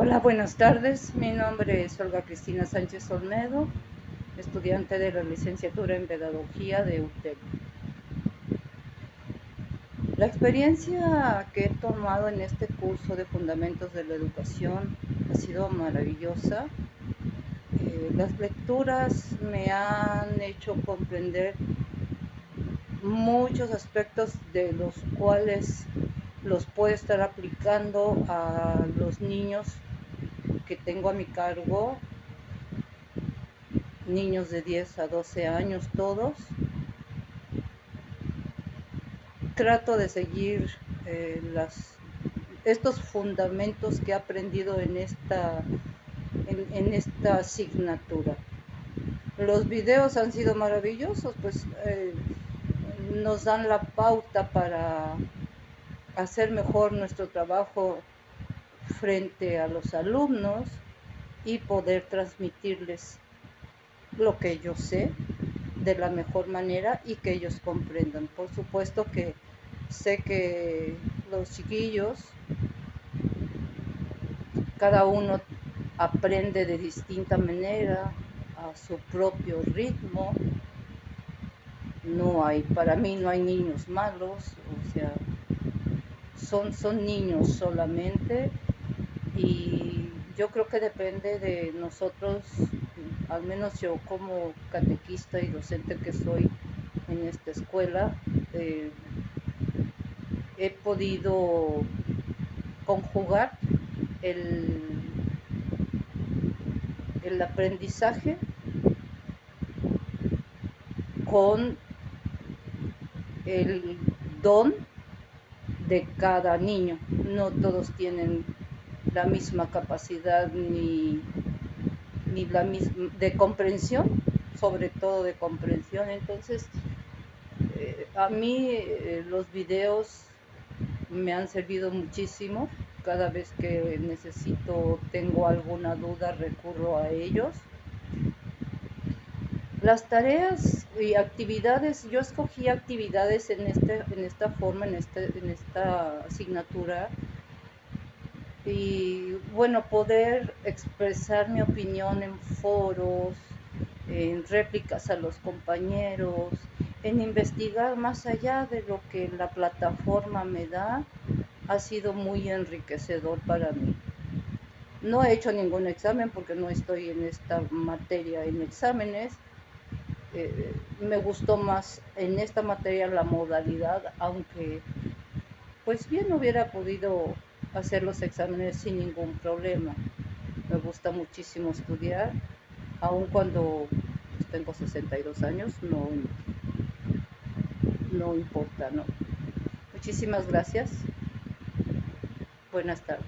Hola, buenas tardes. Mi nombre es Olga Cristina Sánchez Olmedo, estudiante de la licenciatura en Pedagogía de UTEC. La experiencia que he tomado en este curso de Fundamentos de la Educación ha sido maravillosa. Eh, las lecturas me han hecho comprender muchos aspectos de los cuales los puedo estar aplicando a los niños que tengo a mi cargo, niños de 10 a 12 años todos. Trato de seguir eh, las, estos fundamentos que he aprendido en esta, en, esta asignatura. Los videos han sido maravillosos, pues eh, nos dan la pauta para hacer mejor nuestro trabajo frente a los alumnos y poder transmitirles lo que yo sé de la mejor manera y que ellos comprendan. Por supuesto que sé que los chiquillos, cada uno aprende de distinta manera, a su propio ritmo. No hay, para mí no hay niños malos, o sea, son, son niños solamente. Y yo creo que depende de nosotros, al menos yo como catequista y docente que soy en esta escuela, eh, he podido conjugar el, el aprendizaje con el don de cada niño. No todos tienen la misma capacidad ni, ni la misma de comprensión, sobre todo de comprensión. Entonces, eh, a mí eh, los videos me han servido muchísimo. Cada vez que necesito, tengo alguna duda, recurro a ellos. Las tareas y actividades, yo escogí actividades en, este, en esta forma, en, este, en esta asignatura. Y bueno, poder expresar mi opinión en foros, en réplicas a los compañeros, en investigar más allá de lo que la plataforma me da, ha sido muy enriquecedor para mí. No he hecho ningún examen porque no estoy en esta materia en exámenes, me gustó más en esta materia la modalidad, aunque pues bien hubiera podido hacer los exámenes sin ningún problema. Me gusta muchísimo estudiar, aun cuando pues, tengo 62 años, no, no importa, ¿no? Muchísimas gracias. Buenas tardes.